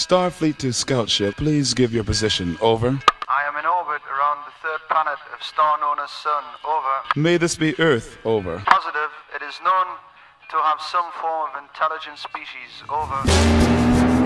Starfleet to Scout Ship, please give your position. Over. I am in orbit around the third planet of star known as Sun. Over. May this be Earth. Over. Positive. It is known to have some form of intelligent species. Over.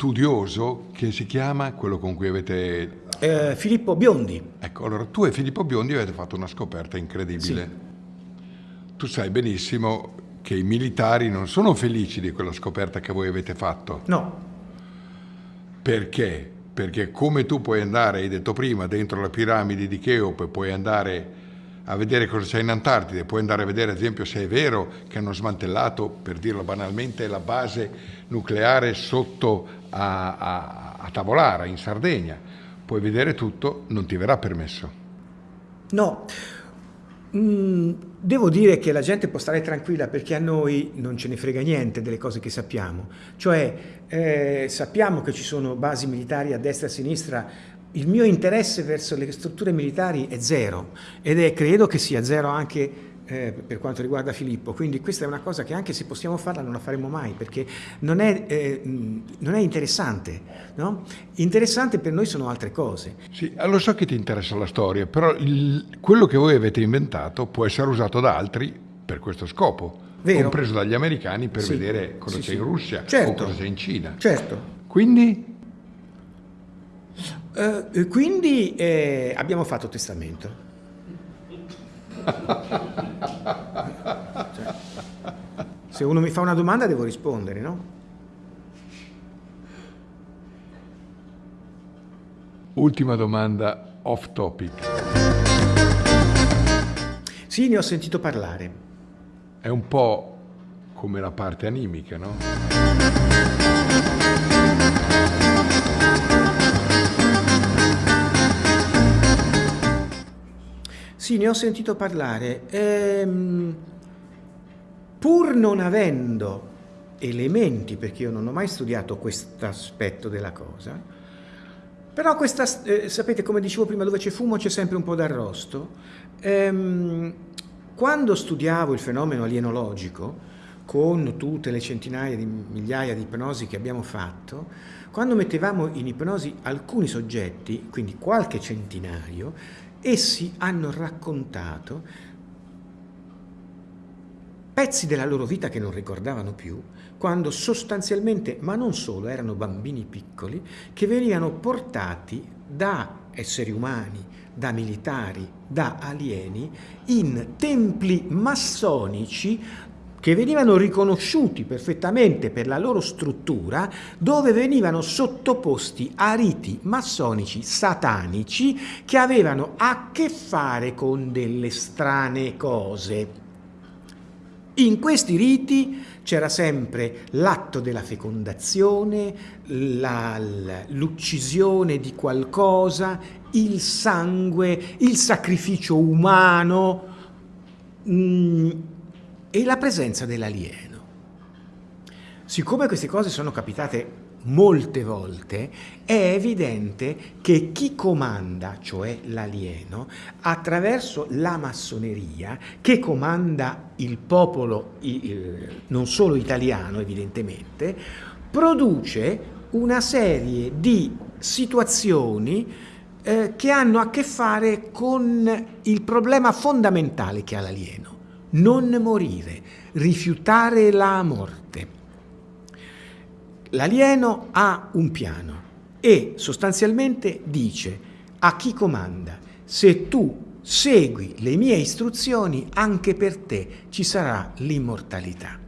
Studioso che si chiama quello con cui avete... Eh, Filippo Biondi. Ecco, allora tu e Filippo Biondi avete fatto una scoperta incredibile. Tu sai benissimo che i militari non sono felici di quella scoperta che voi avete fatto. No, Perché? Perché come tu puoi andare, hai detto prima, dentro la piramide di Cheope, puoi andare a vedere cosa c'è in Antartide, puoi andare a vedere ad esempio se è vero che hanno smantellato, per dirlo banalmente, la base nucleare sotto a, a, a Tavolara, in Sardegna. Puoi vedere tutto, non ti verrà permesso. no. Mm, devo dire che la gente può stare tranquilla perché a noi non ce ne frega niente delle cose che sappiamo. Cioè, eh, sappiamo che ci sono basi militari a destra e a sinistra. Il mio interesse verso le strutture militari è zero ed è, credo che sia zero anche eh, per quanto riguarda Filippo. Quindi questa è una cosa che anche se possiamo farla non la faremo mai perché non è, eh, non è interessante. No? Interessante per noi sono altre cose. Sì, lo so che ti interessa la storia, però il- quello che voi avete inventato può essere usato da altri per questo scopo, Vero. compreso dagli americani per Sì. vedere cosa Sì, c'è sì. in Russia Certo. o cosa c'è in Cina. Certo. Quindi Eh, quindi eh, abbiamo fatto testamento. Cioè, se uno mi fa una domanda devo rispondere, no? Ultima domanda off topic. Sì, ne ho sentito parlare. È un po' come la parte animica, no? Sì, ne ho sentito parlare. Ehm, pur non avendo elementi, perché io non ho mai studiato questo aspetto della cosa, però questa, eh, sapete, come dicevo prima, dove c'è fumo c'è sempre un po' d'arrosto. Ehm, quando studiavo il fenomeno alienologico, con tutte le centinaia di migliaia di ipnosi che abbiamo fatto, quando mettevamo in ipnosi alcuni soggetti, quindi qualche centinaio, essi hanno raccontato pezzi della loro vita che non ricordavano più, quando sostanzialmente, ma non solo, erano bambini piccoli, che venivano portati da esseri umani, da militari, da alieni, in templi massonici che venivano riconosciuti perfettamente per la loro struttura, dove venivano sottoposti a riti massonici satanici che avevano a che fare con delle strane cose. In questi riti c'era sempre l'atto della fecondazione, l'uccisione di qualcosa, il sangue, il sacrificio umano mm, e la presenza dell'alieno. Siccome queste cose sono capitate molte volte, è evidente che chi comanda, cioè l'alieno, attraverso la massoneria, che comanda il popolo non solo italiano evidentemente, produce una serie di situazioni eh, che hanno a che fare con il problema fondamentale che ha l'alieno, non morire, rifiutare la morte. L'alieno ha un piano e sostanzialmente dice a chi comanda, se tu segui le mie istruzioni, anche per te ci sarà l'immortalità.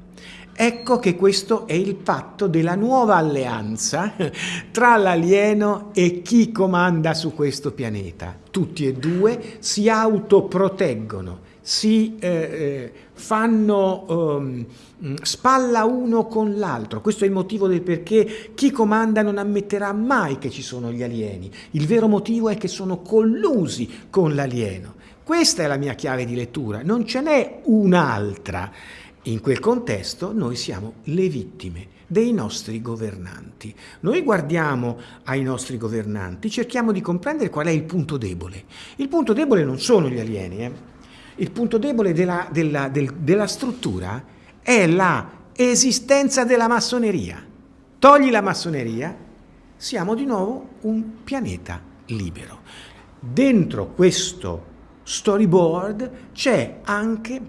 Ecco che questo è il patto della nuova alleanza tra l'alieno e chi comanda su questo pianeta. Tutti e due si autoproteggono, si eh, eh, fanno um, spalla uno con l'altro. Questo è il motivo del perché chi comanda non ammetterà mai che ci sono gli alieni. Il vero motivo è che sono collusi con l'alieno. Questa è la mia chiave di lettura, non ce n'è un'altra. In quel contesto noi siamo le vittime dei nostri governanti. Noi guardiamo ai nostri governanti, cerchiamo di comprendere qual è il punto debole. Il punto debole non sono gli alieni, eh? Il punto debole della, della, del, della struttura è la esistenza della massoneria. Togli la massoneria, siamo di nuovo un pianeta libero. Dentro questo storyboard c'è anche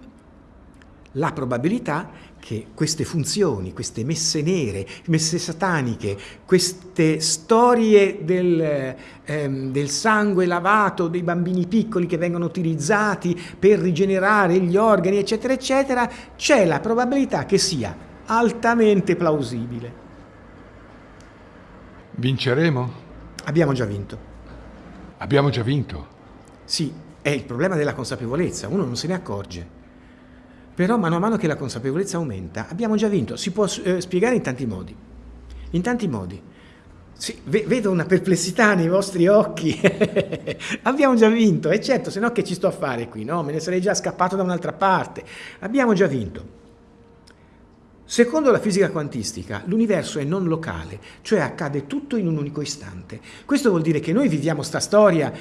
la probabilità che queste funzioni, queste messe nere, messe sataniche, queste storie del, ehm, del, sangue lavato dei bambini piccoli che vengono utilizzati per rigenerare gli organi, eccetera, eccetera, c'è la probabilità che sia altamente plausibile. Vinceremo? Abbiamo già vinto. Abbiamo già vinto? Sì, è il problema della consapevolezza, uno non se ne accorge. Però mano a mano che la consapevolezza aumenta, abbiamo già vinto. Si può eh, spiegare in tanti modi. In tanti modi. Sì, vedo una perplessità nei vostri occhi. abbiamo già vinto, e certo, se no che ci sto a fare qui, no? Me ne sarei già scappato da un'altra parte. Abbiamo già vinto. Secondo la fisica quantistica, l'universo è non locale, cioè accade tutto in un unico istante. Questo vuol dire che noi viviamo sta storia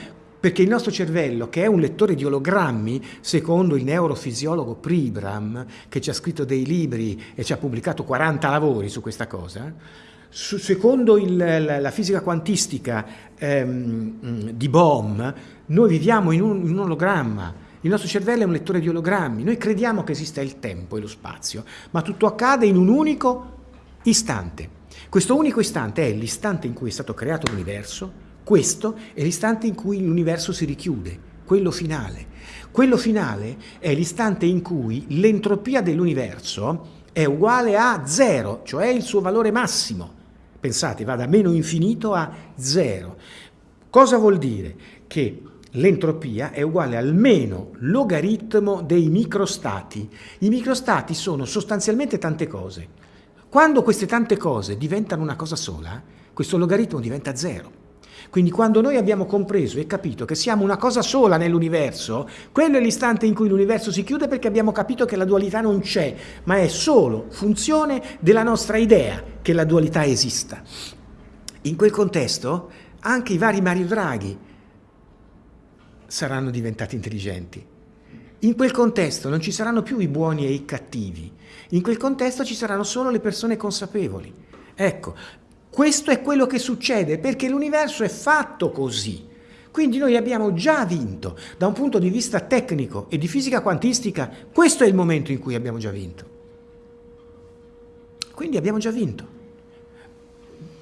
perché il nostro cervello, che è un lettore di ologrammi, secondo il neurofisiologo Pribram, che ci ha scritto dei libri e ci ha pubblicato 40 lavori su questa cosa, su, secondo il, la, la, fisica quantistica ehm, di Bohm, noi viviamo in un, in un ologramma, il nostro cervello è un lettore di ologrammi, noi crediamo che esista il tempo e lo spazio, ma tutto accade in un unico istante. Questo unico istante è l'istante in cui è stato creato l'universo, questo è l'istante in cui l'universo si richiude, quello finale. Quello finale è l'istante in cui l'entropia dell'universo è uguale a zero, cioè il suo valore massimo. Pensate, va da meno infinito a zero. Cosa vuol dire? Che l'entropia è uguale al meno logaritmo dei microstati. I microstati sono sostanzialmente tante cose. Quando queste tante cose diventano una cosa sola, questo logaritmo diventa zero. Quindi quando noi abbiamo compreso e capito che siamo una cosa sola nell'universo, quello è l'istante in cui l'universo si chiude perché abbiamo capito che la dualità non c'è, ma è solo funzione della nostra idea che la dualità esista. In quel contesto anche i vari Mario Draghi saranno diventati intelligenti. In quel contesto non ci saranno più i buoni e i cattivi, in quel contesto ci saranno solo le persone consapevoli. Ecco, questo è quello che succede perché l'universo è fatto così. Quindi noi abbiamo già vinto. Da un punto di vista tecnico e di fisica quantistica, questo è il momento in cui abbiamo già vinto. Quindi abbiamo già vinto.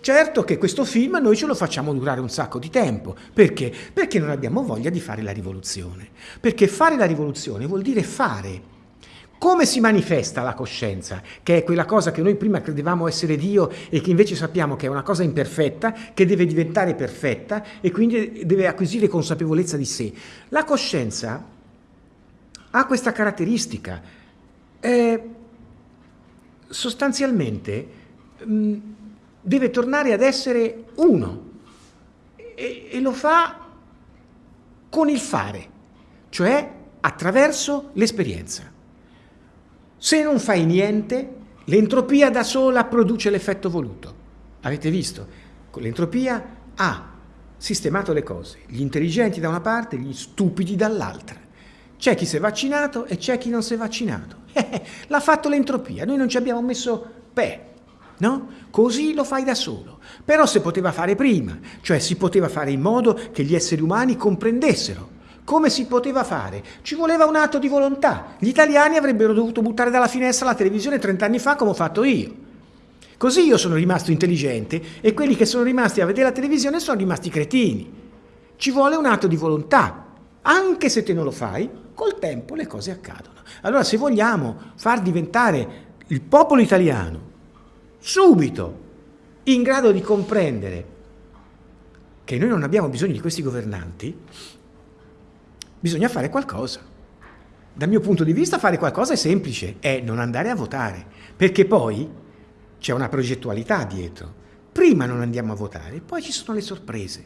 Certo che questo film noi ce lo facciamo durare un sacco di tempo. Perché? Perché non abbiamo voglia di fare la rivoluzione. Perché fare la rivoluzione vuol dire fare come si manifesta la coscienza, che è quella cosa che noi prima credevamo essere Dio e che invece sappiamo che è una cosa imperfetta, che deve diventare perfetta e quindi deve acquisire consapevolezza di sé? La coscienza ha questa caratteristica. Eh, sostanzialmente mh, deve tornare ad essere uno e, e lo fa con il fare, cioè attraverso l'esperienza. Se non fai niente, l'entropia da sola produce l'effetto voluto. Avete visto? L'entropia ha sistemato le cose, gli intelligenti da una parte, gli stupidi dall'altra. C'è chi si è vaccinato e c'è chi non si è vaccinato. L'ha fatto l'entropia, noi non ci abbiamo messo pe, no? Così lo fai da solo. Però si poteva fare prima, cioè si poteva fare in modo che gli esseri umani comprendessero come si poteva fare? Ci voleva un atto di volontà. Gli italiani avrebbero dovuto buttare dalla finestra la televisione 30 anni fa come ho fatto io. Così io sono rimasto intelligente e quelli che sono rimasti a vedere la televisione sono rimasti cretini. Ci vuole un atto di volontà. Anche se te non lo fai, col tempo le cose accadono. Allora se vogliamo far diventare il popolo italiano subito in grado di comprendere che noi non abbiamo bisogno di questi governanti, Bisogna fare qualcosa. Dal mio punto di vista fare qualcosa è semplice, è non andare a votare, perché poi c'è una progettualità dietro. Prima non andiamo a votare, poi ci sono le sorprese.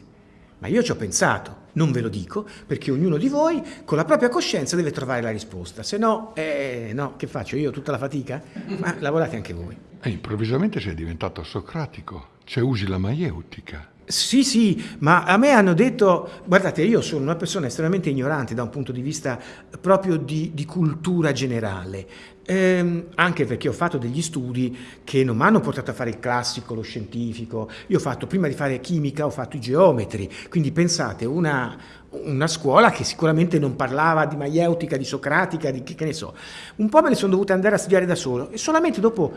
Ma io ci ho pensato, non ve lo dico, perché ognuno di voi con la propria coscienza deve trovare la risposta. Se no, eh, no, che faccio io tutta la fatica? Ma lavorate anche voi. E improvvisamente sei diventato socratico, cioè usi la maieutica. Sì, sì, ma a me hanno detto, guardate, io sono una persona estremamente ignorante da un punto di vista proprio di, di cultura generale, ehm, anche perché ho fatto degli studi che non mi hanno portato a fare il classico, lo scientifico, io ho fatto, prima di fare chimica, ho fatto i geometri, quindi pensate, una, una scuola che sicuramente non parlava di maieutica, di socratica, di che, che ne so, un po' me ne sono dovuto andare a studiare da solo e solamente dopo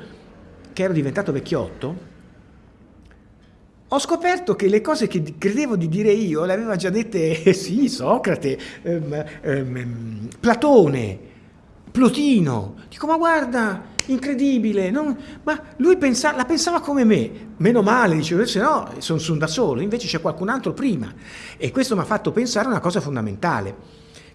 che ero diventato vecchiotto, ho scoperto che le cose che credevo di dire io le aveva già dette, sì, Socrate, ehm, ehm, Platone, Plotino. Dico, ma guarda, incredibile, non... ma lui pensa... la pensava come me. Meno male, dicevo, se no sono, sono da solo, invece c'è qualcun altro prima. E questo mi ha fatto pensare a una cosa fondamentale,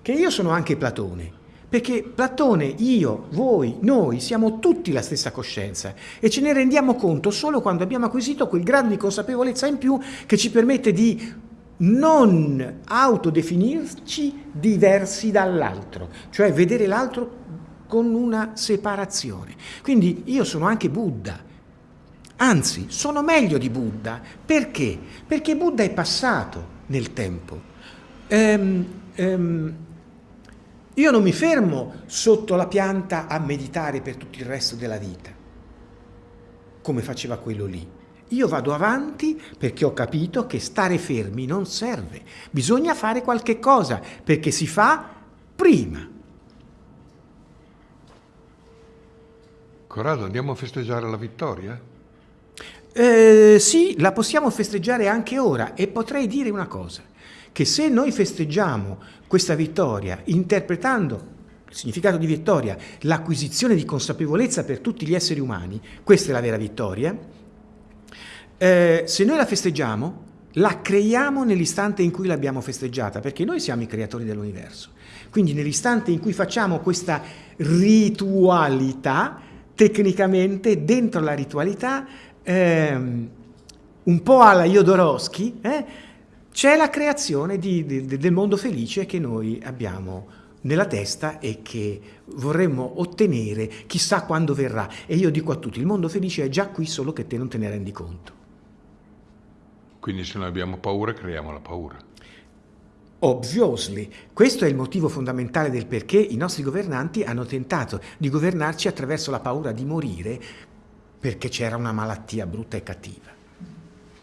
che io sono anche Platone. Perché Platone, io, voi, noi siamo tutti la stessa coscienza e ce ne rendiamo conto solo quando abbiamo acquisito quel grado di consapevolezza in più che ci permette di non autodefinirci diversi dall'altro, cioè vedere l'altro con una separazione. Quindi io sono anche Buddha, anzi sono meglio di Buddha, perché? Perché Buddha è passato nel tempo. Ehm, ehm, io non mi fermo sotto la pianta a meditare per tutto il resto della vita, come faceva quello lì. Io vado avanti perché ho capito che stare fermi non serve. Bisogna fare qualche cosa perché si fa prima. Corrado, andiamo a festeggiare la vittoria? Eh, sì, la possiamo festeggiare anche ora e potrei dire una cosa che se noi festeggiamo questa vittoria interpretando il significato di vittoria, l'acquisizione di consapevolezza per tutti gli esseri umani, questa è la vera vittoria, eh, se noi la festeggiamo, la creiamo nell'istante in cui l'abbiamo festeggiata, perché noi siamo i creatori dell'universo. Quindi nell'istante in cui facciamo questa ritualità, tecnicamente dentro la ritualità, ehm, un po' alla Jodorowsky, eh, c'è la creazione di, di, del mondo felice che noi abbiamo nella testa e che vorremmo ottenere chissà quando verrà. E io dico a tutti, il mondo felice è già qui, solo che te non te ne rendi conto. Quindi se noi abbiamo paura, creiamo la paura. Obviously, questo è il motivo fondamentale del perché i nostri governanti hanno tentato di governarci attraverso la paura di morire perché c'era una malattia brutta e cattiva.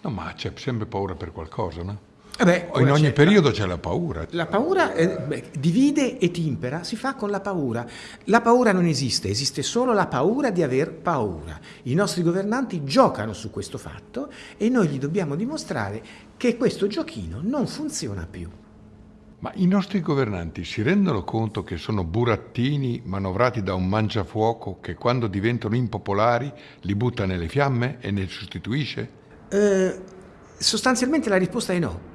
No, ma c'è sempre paura per qualcosa, no? Eh beh, in ogni periodo c'è la paura. La paura eh, beh, divide e timpera, si fa con la paura. La paura non esiste, esiste solo la paura di aver paura. I nostri governanti giocano su questo fatto e noi gli dobbiamo dimostrare che questo giochino non funziona più. Ma i nostri governanti si rendono conto che sono burattini manovrati da un mangiafuoco che quando diventano impopolari li butta nelle fiamme e ne sostituisce? Eh, sostanzialmente la risposta è no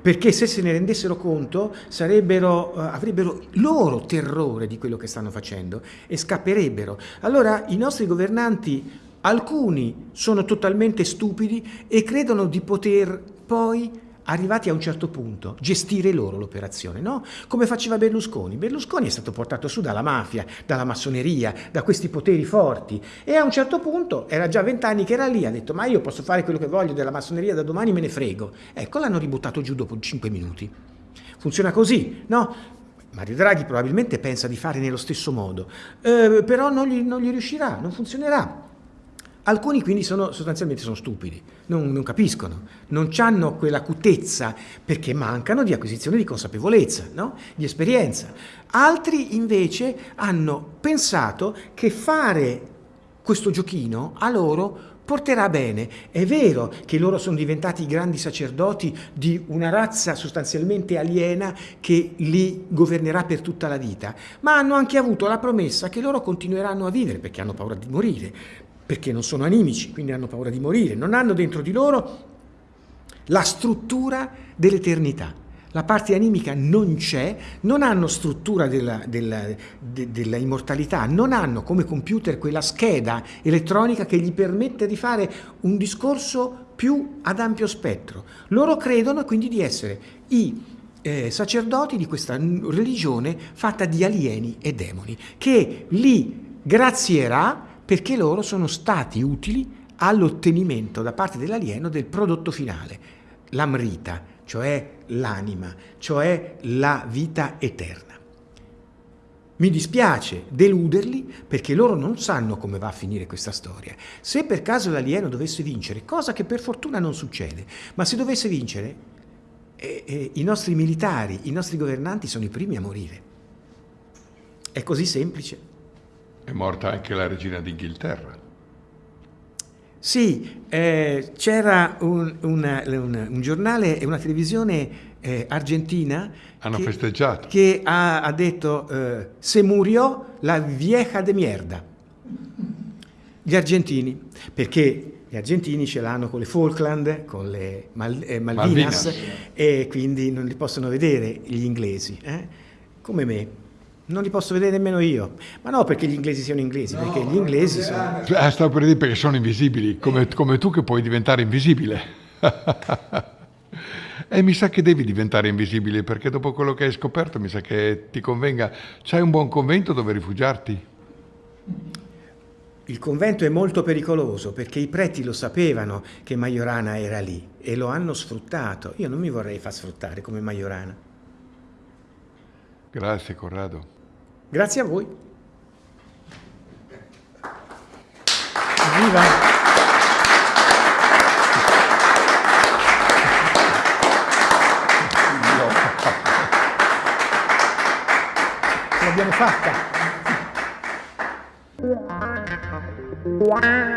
perché se se ne rendessero conto sarebbero, uh, avrebbero loro terrore di quello che stanno facendo e scapperebbero. Allora i nostri governanti, alcuni sono totalmente stupidi e credono di poter poi arrivati a un certo punto, gestire loro l'operazione, no? Come faceva Berlusconi. Berlusconi è stato portato su dalla mafia, dalla massoneria, da questi poteri forti e a un certo punto, era già vent'anni che era lì, ha detto ma io posso fare quello che voglio della massoneria da domani me ne frego. Ecco, l'hanno ributtato giù dopo cinque minuti. Funziona così, no? Mario Draghi probabilmente pensa di fare nello stesso modo, eh, però non gli, non gli riuscirà, non funzionerà. Alcuni quindi sono, sostanzialmente sono stupidi, non, non capiscono, non hanno quell'acutezza perché mancano di acquisizione di consapevolezza, no? di esperienza. Altri invece hanno pensato che fare questo giochino a loro porterà bene. È vero che loro sono diventati grandi sacerdoti di una razza sostanzialmente aliena che li governerà per tutta la vita, ma hanno anche avuto la promessa che loro continueranno a vivere perché hanno paura di morire, perché non sono animici, quindi hanno paura di morire, non hanno dentro di loro la struttura dell'eternità. la parte animica non c'è, non hanno struttura della, della, de, della, immortalità, non hanno come computer quella scheda elettronica che gli permette di fare un discorso più ad ampio spettro. Loro credono quindi di essere i eh, sacerdoti di questa religione fatta di alieni e demoni, che li grazierà perché loro sono stati utili all'ottenimento da parte dell'alieno del prodotto finale, l'amrita, cioè l'anima, cioè la vita eterna. Mi dispiace deluderli perché loro non sanno come va a finire questa storia. Se per caso l'alieno dovesse vincere, cosa che per fortuna non succede, ma se dovesse vincere, eh, eh, i nostri militari, i nostri governanti sono i primi a morire. È così semplice. È morta anche la regina d'Inghilterra. Sì, eh, c'era un, una, una, un, giornale e una televisione eh, argentina Hanno che, festeggiato. che ha, ha detto eh, se murió la vieja de mierda. Gli argentini, perché gli argentini ce l'hanno con le Falkland, con le Mal, eh, Malvinas, Malvinas, e quindi non li possono vedere gli inglesi, eh? come me. Non li posso vedere nemmeno io. Ma no perché gli inglesi siano inglesi, no, perché gli inglesi sono... Ah, stavo per dire perché sono invisibili, come, come tu che puoi diventare invisibile. e mi sa che devi diventare invisibile, perché dopo quello che hai scoperto mi sa che ti convenga. C'hai un buon convento dove rifugiarti? Il convento è molto pericoloso perché i preti lo sapevano che Majorana era lì e lo hanno sfruttato. Io non mi vorrei far sfruttare come Majorana. Grazie Corrado. Grazie a voi. Viva! L'abbiamo fatta. Wow.